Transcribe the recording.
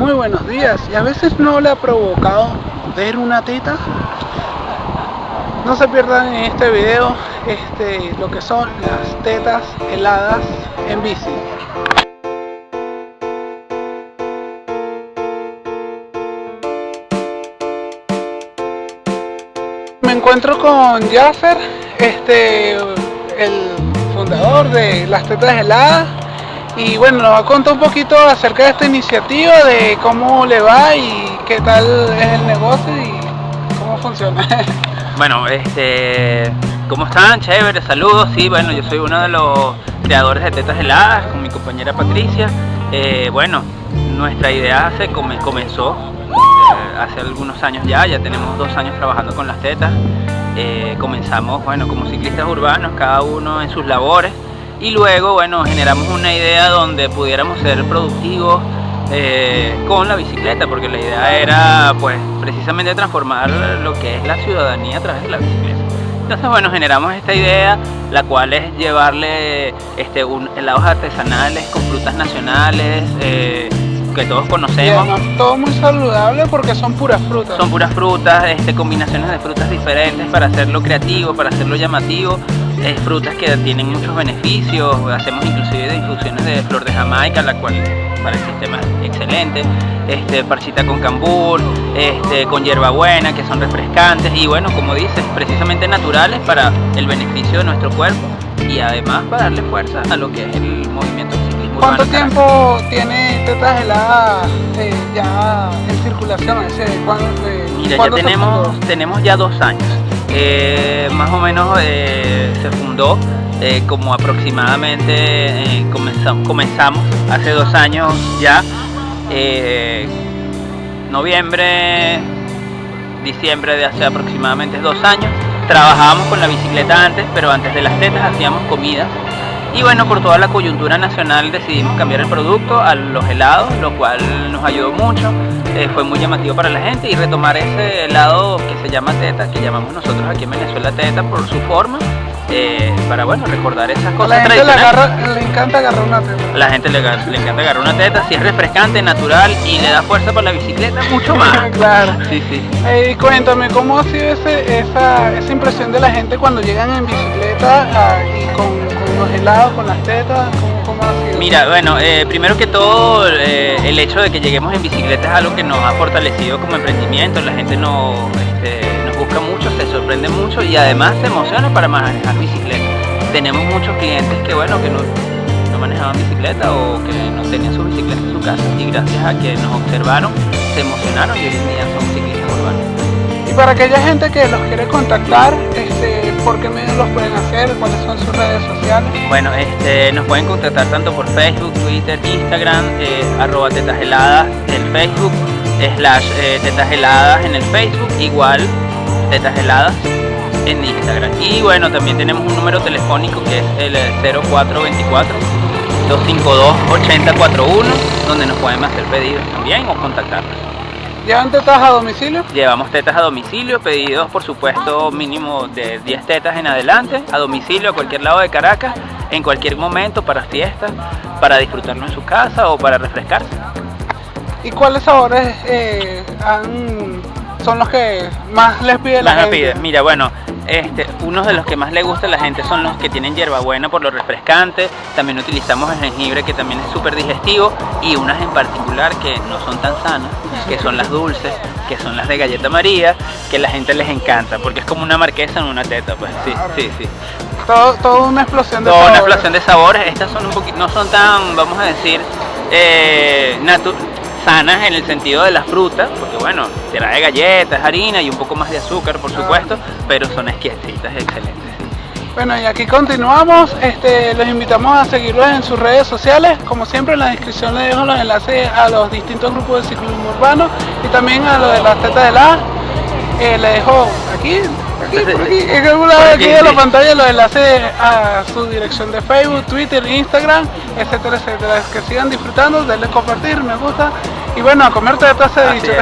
Muy buenos días. ¿Y a veces no le ha provocado ver una teta? No se pierdan en este video este, lo que son las tetas heladas en bici. Me encuentro con Jaffer, este, el fundador de las tetas heladas y bueno, nos va a contar un poquito acerca de esta iniciativa, de cómo le va y qué tal es el negocio y cómo funciona. Bueno, este, ¿cómo están? Chévere, saludos. Sí, bueno, yo soy uno de los creadores de Tetas Heladas con mi compañera Patricia. Eh, bueno, nuestra idea se comenzó eh, hace algunos años ya, ya tenemos dos años trabajando con las tetas. Eh, comenzamos, bueno, como ciclistas urbanos, cada uno en sus labores y luego bueno generamos una idea donde pudiéramos ser productivos eh, con la bicicleta porque la idea era pues precisamente transformar lo que es la ciudadanía a través de la bicicleta entonces bueno generamos esta idea la cual es llevarle este, un, helados artesanales con frutas nacionales eh, que todos conocemos. todo muy saludable porque son puras frutas. Son puras frutas, este, combinaciones de frutas diferentes para hacerlo creativo, para hacerlo llamativo frutas que tienen muchos beneficios, hacemos inclusive de infusiones de flor de jamaica, la cual para el sistema es excelente, este, parchita con cambur, este, con hierbabuena, que son refrescantes y bueno, como dices, precisamente naturales para el beneficio de nuestro cuerpo y además para darle fuerza a lo que es el movimiento ciclismo ¿Cuánto tiempo tiene tetas heladas eh, ya en circulación? Ese, Mira, ya tenemos, tenemos ya dos años. Eh, más o menos eh, se fundó eh, como aproximadamente comenzamos, comenzamos, hace dos años ya, noviembre, diciembre de hace aproximadamente dos años. Trabajábamos con la bicicleta antes, pero antes de las tetas hacíamos comida y bueno, por toda la coyuntura nacional decidimos cambiar el producto a los helados, lo cual nos ayudó mucho, fue muy llamativo para la gente y retomar ese helado se llama teta, que llamamos nosotros aquí en Venezuela teta por su forma, eh, para bueno, recordar esas cosas la gente le, le, encanta agarrar una teta. La gente le, encanta agarrar una teta, si es refrescante, natural y le da fuerza para la bicicleta, mucho más. claro. Sí, sí. Y cuéntame, ¿cómo ha sido ese, esa, esa impresión de la gente cuando llegan en bicicleta ah, y con los helados, con las tetas? ¿Cómo, ha sido? Mira, bueno, eh, primero que todo eh, el hecho de que lleguemos en bicicleta es algo que nos ha fortalecido como emprendimiento, la gente nos, este, nos busca mucho, se sorprende mucho y además se emociona para manejar bicicleta. Tenemos muchos clientes que bueno, que no, no manejaban bicicleta o que no tenían su bicicleta en su casa y gracias a que nos observaron, se emocionaron y hoy en día son ciclistas urbanos. Y para aquella gente que los quiere contactar, este, ¿Por qué medios los pueden hacer? ¿Cuáles son sus redes sociales? Bueno, este, nos pueden contactar tanto por Facebook, Twitter, Instagram, eh, arroba en Facebook, slash eh, en el Facebook, igual tetasheladas en Instagram. Y bueno, también tenemos un número telefónico que es el 0424 252 8041 donde nos pueden hacer pedidos también o contactarnos. ¿Llevan tetas a domicilio? Llevamos tetas a domicilio, pedidos por supuesto mínimo de 10 tetas en adelante, a domicilio a cualquier lado de Caracas, en cualquier momento, para fiestas, para disfrutarlo en su casa o para refrescarse. ¿Y cuáles sabores eh, son los que más les pide la gente? Mira, bueno, este, uno de los que más le gusta a la gente son los que tienen hierbabuena por lo refrescante, también utilizamos el jengibre que también es súper digestivo y unas en particular que no son tan sanas, que son las dulces, que son las de galleta María, que a la gente les encanta, porque es como una marquesa en una teta, pues sí, sí, sí. Todo, una explosión de Todo sabores. una explosión de sabores, estas son un poquito, no son tan, vamos a decir, eh, sanas en el sentido de las frutas, porque bueno, trae galletas, harina y un poco más de azúcar por supuesto, pero son exquisitas, excelentes. Bueno y aquí continuamos, este, los invitamos a seguirlos en sus redes sociales, como siempre en la descripción les dejo los enlaces a los distintos grupos de ciclismo urbano y también a lo de las tetas de la, eh, le dejo aquí aquí, en algún lado aquí de la pantalla los enlaces a su dirección de Facebook, Twitter, Instagram, etcétera, etcétera. Que sigan disfrutando, denle compartir, me gusta y bueno, a comerte de taza de